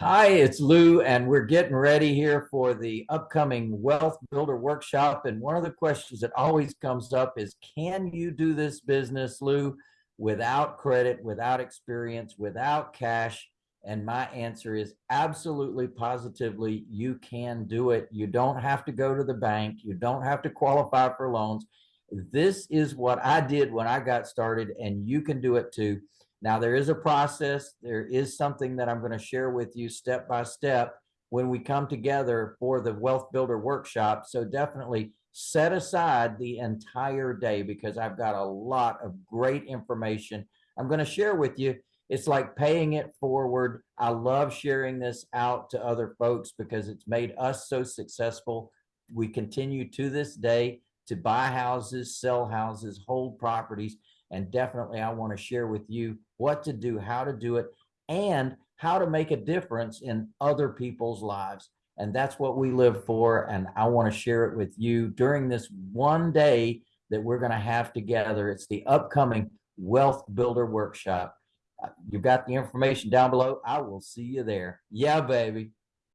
Hi, it's Lou, and we're getting ready here for the upcoming Wealth Builder Workshop. And one of the questions that always comes up is, can you do this business, Lou, without credit, without experience, without cash? And my answer is absolutely, positively, you can do it. You don't have to go to the bank. You don't have to qualify for loans. This is what I did when I got started, and you can do it too. Now there is a process. There is something that I'm going to share with you step by step when we come together for the Wealth Builder Workshop. So definitely set aside the entire day because I've got a lot of great information I'm going to share with you. It's like paying it forward. I love sharing this out to other folks because it's made us so successful. We continue to this day to buy houses, sell houses, hold properties and definitely I want to share with you what to do, how to do it, and how to make a difference in other people's lives. And that's what we live for. And I want to share it with you during this one day that we're going to have together. It's the upcoming Wealth Builder Workshop. Uh, you've got the information down below. I will see you there. Yeah, baby.